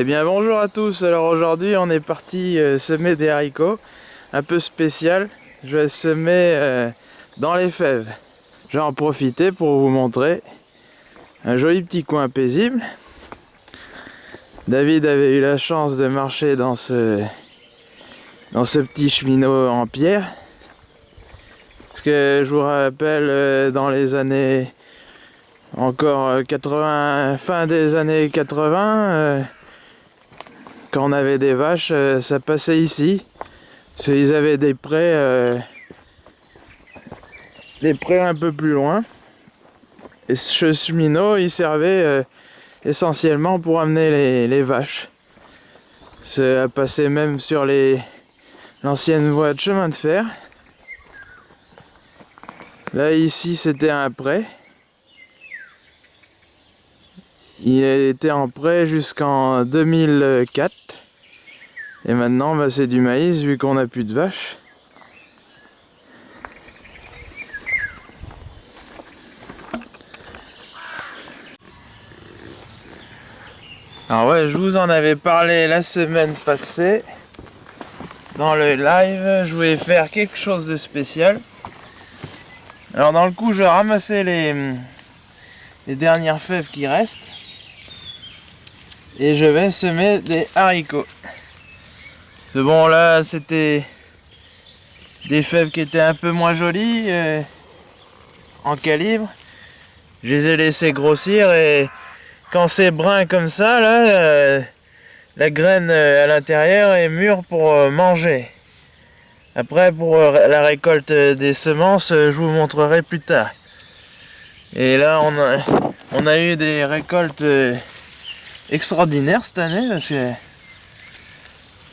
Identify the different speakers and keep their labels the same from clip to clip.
Speaker 1: Eh bien bonjour à tous, alors aujourd'hui on est parti euh, semer des haricots, un peu spécial, je vais semer euh, dans les fèves. Je vais en profiter pour vous montrer un joli petit coin paisible. David avait eu la chance de marcher dans ce, dans ce petit cheminot en pierre. Parce que je vous rappelle, euh, dans les années encore 80, fin des années 80, quand on avait des vaches, euh, ça passait ici. Parce qu'ils avaient des prés, euh, des prés un peu plus loin. Et ce cheminot, il servait euh, essentiellement pour amener les, vaches. Ça passait même sur l'ancienne voie de chemin de fer. Là, ici, c'était un pré. Il était en prêt jusqu'en 2004. Et maintenant, bah, c'est du maïs vu qu'on n'a plus de vaches. Alors ouais, je vous en avais parlé la semaine passée. Dans le live, je voulais faire quelque chose de spécial. Alors dans le coup, je ramassais les, les dernières fèves qui restent et je vais semer des haricots. C'est bon là c'était des fèves qui étaient un peu moins jolies euh, en calibre. Je les ai laissées grossir et quand c'est brun comme ça là, euh, la graine euh, à l'intérieur est mûre pour manger. Après pour la récolte des semences, je vous montrerai plus tard. Et là on a, on a eu des récoltes extraordinaire cette année parce que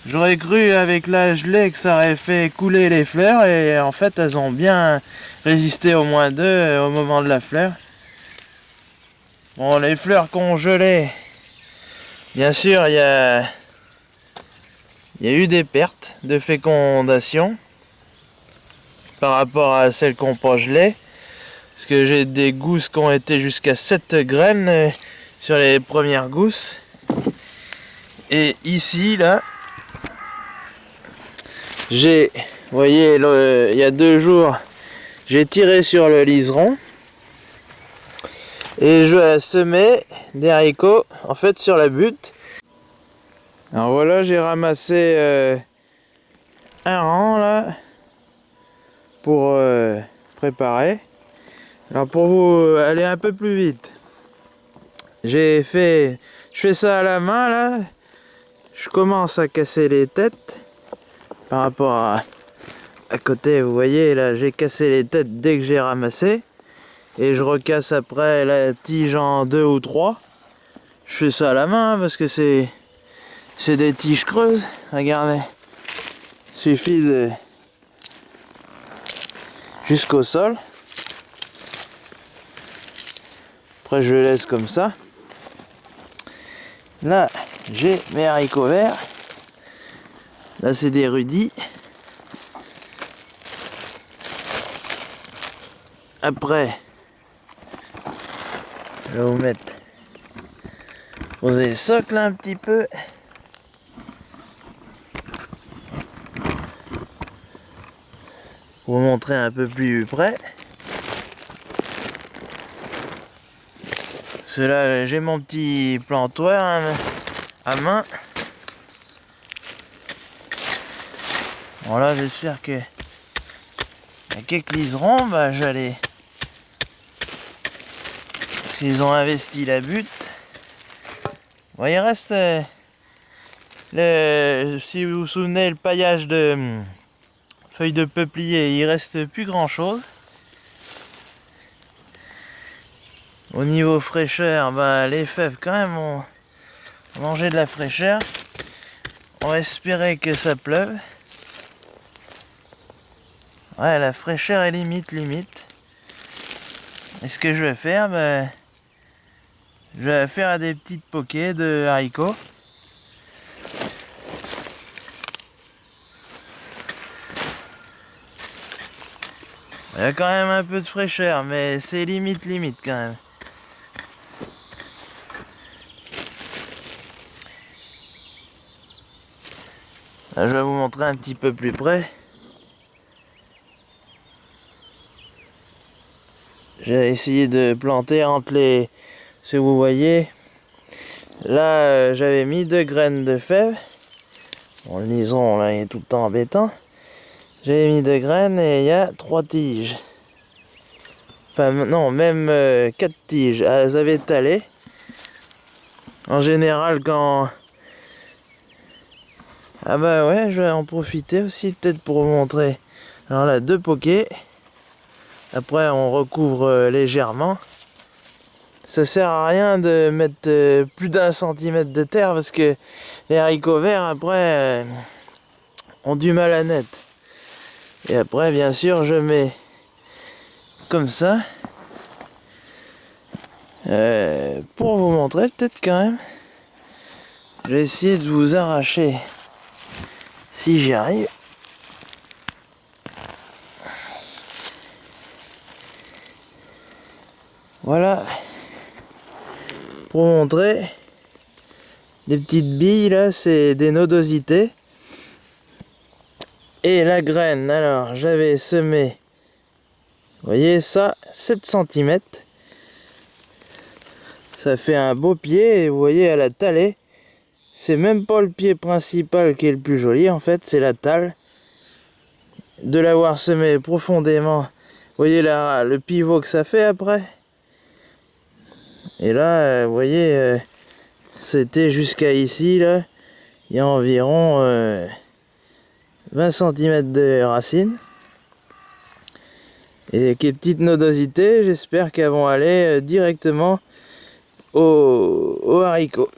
Speaker 1: j'aurais cru avec la gelée que ça aurait fait couler les fleurs et en fait elles ont bien résisté au moins deux au moment de la fleur. Bon les fleurs qu'on gelé, bien sûr il y a, eu des pertes de fécondation par rapport à celles qu'on pas. Parce que j'ai des gousses qui ont été jusqu'à 7 graines sur les premières gousses. Et ici, là, j'ai, voyez, il y a deux jours, j'ai tiré sur le liseron. Et je semer des haricots, en fait, sur la butte. Alors voilà, j'ai ramassé euh, un rang, là, pour euh, préparer. Alors pour vous aller un peu plus vite, j'ai fait... Je fais ça à la main là. Je commence à casser les têtes. Par rapport à... Côté, vous voyez là, j'ai cassé les têtes dès que j'ai ramassé. Et je recasse après la tige en deux ou trois. Je fais ça à la main parce que c'est... C'est des tiges creuses. Regardez. Suffit de... Jusqu'au sol. Après je laisse comme ça. Là, j'ai mes haricots verts. Là, c'est des rudis. Après, je vais vous mettre poser le un petit peu. Vous montrer un peu plus près. Cela, j'ai mon petit plantoir hein, à main. Bon là, j'espère que quelques liserons, bah j'allais. Parce qu'ils ont investi la butte. Bon, il reste euh, le, si vous vous souvenez, le paillage de hum, feuilles de peuplier, il reste plus grand chose. Au niveau fraîcheur, bah, les fèves quand même ont mangé de la fraîcheur. On espérer que ça pleuve. Ouais, la fraîcheur est limite, limite. Et ce que je vais faire, bah, je vais faire des petites poquets de haricots. Il y a quand même un peu de fraîcheur, mais c'est limite, limite quand même. Là, je vais vous montrer un petit peu plus près. J'ai essayé de planter entre les... Ce que vous voyez. Là, euh, j'avais mis deux graines de fèves. Bon, le nison, là, est tout le temps embêtant. J'avais mis deux graines et il y a trois tiges. Enfin, non, même euh, quatre tiges. Elles avaient talé. En général, quand... Ah bah ouais, je vais en profiter aussi peut-être pour vous montrer. Alors là, deux pokés. Après, on recouvre euh, légèrement. Ça sert à rien de mettre euh, plus d'un centimètre de terre parce que les haricots verts, après, ont du mal à naître. Et après, bien sûr, je mets comme ça. Euh, pour vous montrer peut-être quand même. Je vais essayer de vous arracher j'y arrive. Voilà. Pour montrer, les petites billes là, c'est des nodosités. Et la graine, alors j'avais semé voyez ça, 7 cm. Ça fait un beau pied et vous voyez à la talée. C'est même pas le pied principal qui est le plus joli en fait, c'est la talle. De l'avoir semé profondément. Voyez là, le pivot que ça fait après. Et là, euh, vous voyez, euh, c'était jusqu'à ici là. Il y a environ 20 euh, cm de racines. Et quelles petites nodosités, j'espère qu'elles vont aller directement au haricot.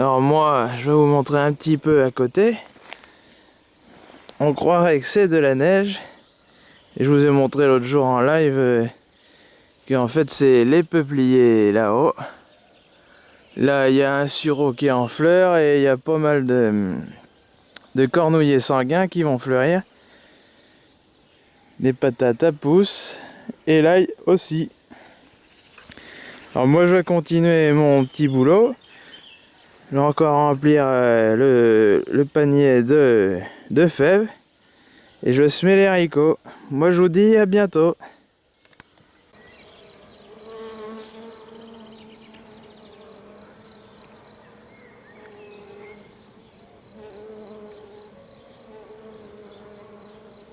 Speaker 1: Alors moi, je vais vous montrer un petit peu à côté. On croirait que c'est de la neige. Et je vous ai montré l'autre jour en live euh, qu'en fait c'est les peupliers là-haut. Là, il y a un sureau qui est en fleurs et il y a pas mal de, de cornouillers sanguins qui vont fleurir des patates à pouce et l'ail aussi. Alors moi je vais continuer mon petit boulot. Je vais encore remplir euh, le, panier de, de fèves et je semer les haricots. Moi je vous dis à bientôt.